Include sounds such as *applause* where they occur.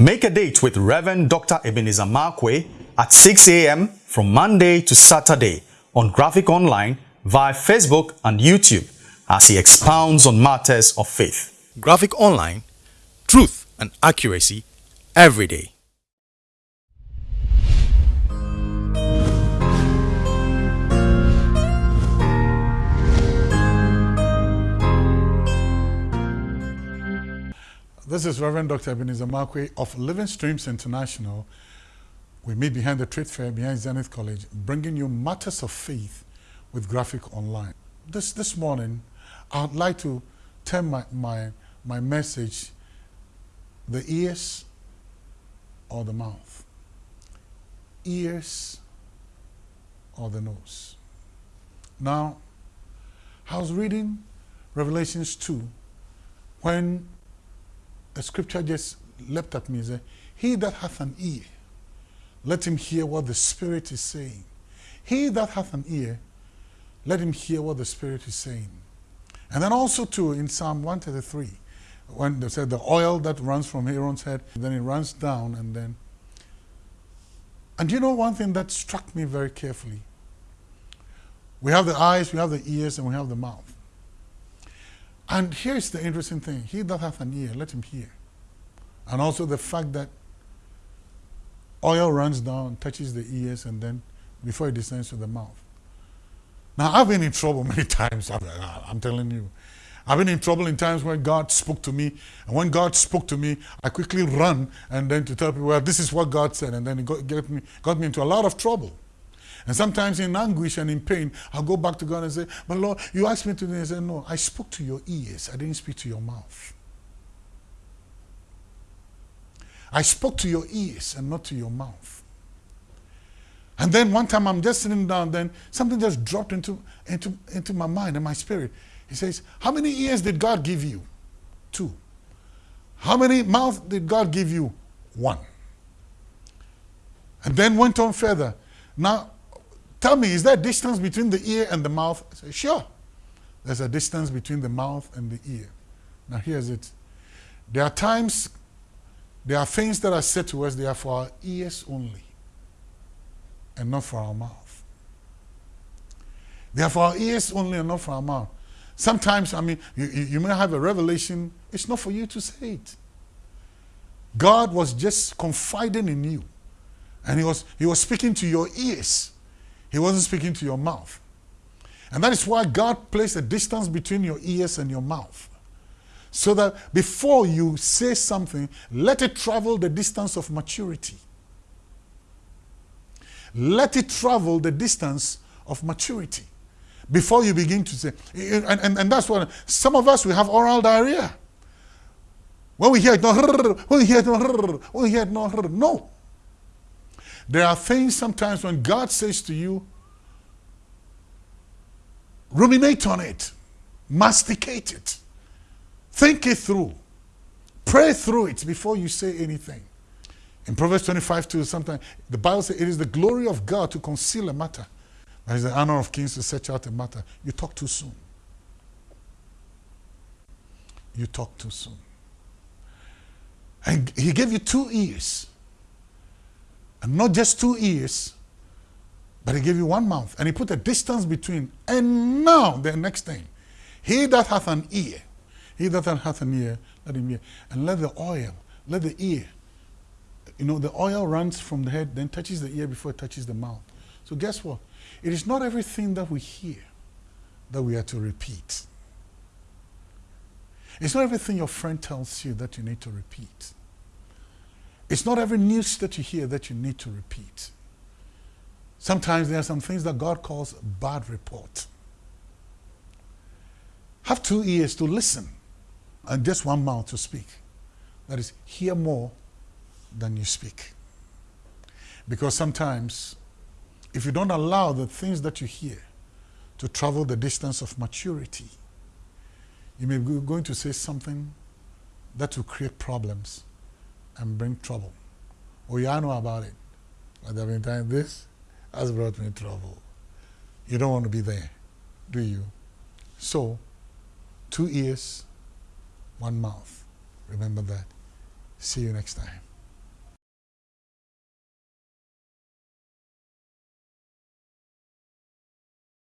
Make a date with Reverend Dr. Ebenezer Markwei at 6 a.m. from Monday to Saturday on Graphic Online via Facebook and YouTube as he expounds on matters of faith. Graphic Online, truth and accuracy every day. This is Reverend Dr. Ebenezer Markwei of Living Streams International. We meet behind the trade fair, behind Zenith College, bringing you matters of faith with Graphic Online. This, this morning, I'd like to turn my, my, my message the ears or the mouth. Ears or the nose. Now, I was reading Revelations 2 when scripture just leapt at me and said, He that hath an ear, let him hear what the Spirit is saying. He that hath an ear, let him hear what the Spirit is saying. And then also too in Psalm 133, when they said the oil that runs from Aaron's head, then it runs down and then. And you know one thing that struck me very carefully? We have the eyes, we have the ears, and we have the mouth. And here's the interesting thing. He that hath an ear, let him hear. And also the fact that oil runs down, touches the ears, and then before it descends to the mouth. Now, I've been in trouble *laughs* many times, I'm telling you. I've been in trouble in times when God spoke to me. And when God spoke to me, I quickly run and then to tell people, well, this is what God said. And then it got, got, me, got me into a lot of trouble. And sometimes in anguish and in pain, I'll go back to God and say, but Lord, you asked me to do this. Say, no, I spoke to your ears. I didn't speak to your mouth. I spoke to your ears and not to your mouth. And then one time I'm just sitting down, then something just dropped into, into, into my mind and my spirit. He says, How many ears did God give you? Two. How many mouths did God give you? One. And then went on further. Now, Tell me, is there a distance between the ear and the mouth? I say, sure. There's a distance between the mouth and the ear. Now here's it. There are times, there are things that are said to us, they are for our ears only and not for our mouth. They are for our ears only and not for our mouth. Sometimes, I mean, you, you may have a revelation, it's not for you to say it. God was just confiding in you. And he was, he was speaking to your ears. He wasn't speaking to your mouth. And that is why God placed a distance between your ears and your mouth. So that before you say something, let it travel the distance of maturity. Let it travel the distance of maturity before you begin to say. And, and, and that's what some of us, we have oral diarrhea. When we hear it, no, *laughs* when we hear it, no, *laughs* when we hear it, no, *laughs* no. There are things sometimes when God says to you, ruminate on it, masticate it, think it through, pray through it before you say anything. In Proverbs 25 2, sometimes the Bible says it is the glory of God to conceal a matter. It is the honor of kings to search out a matter. You talk too soon. You talk too soon. And he gave you two ears and not just two ears, but he gave you one mouth. And he put a distance between. And now, the next thing. He that hath an ear, he that hath an ear, let him hear. And let the oil, let the ear, you know, the oil runs from the head, then touches the ear before it touches the mouth. So guess what? It is not everything that we hear that we are to repeat. It's not everything your friend tells you that you need to repeat. It's not every news that you hear that you need to repeat. Sometimes there are some things that God calls bad report. Have two ears to listen and just one mouth to speak. That is, hear more than you speak. Because sometimes, if you don't allow the things that you hear to travel the distance of maturity, you may be going to say something that will create problems and bring trouble. Yeah, I know about it. But there have been this has brought me trouble. You don't want to be there, do you? So, two ears, one mouth. Remember that. See you next time.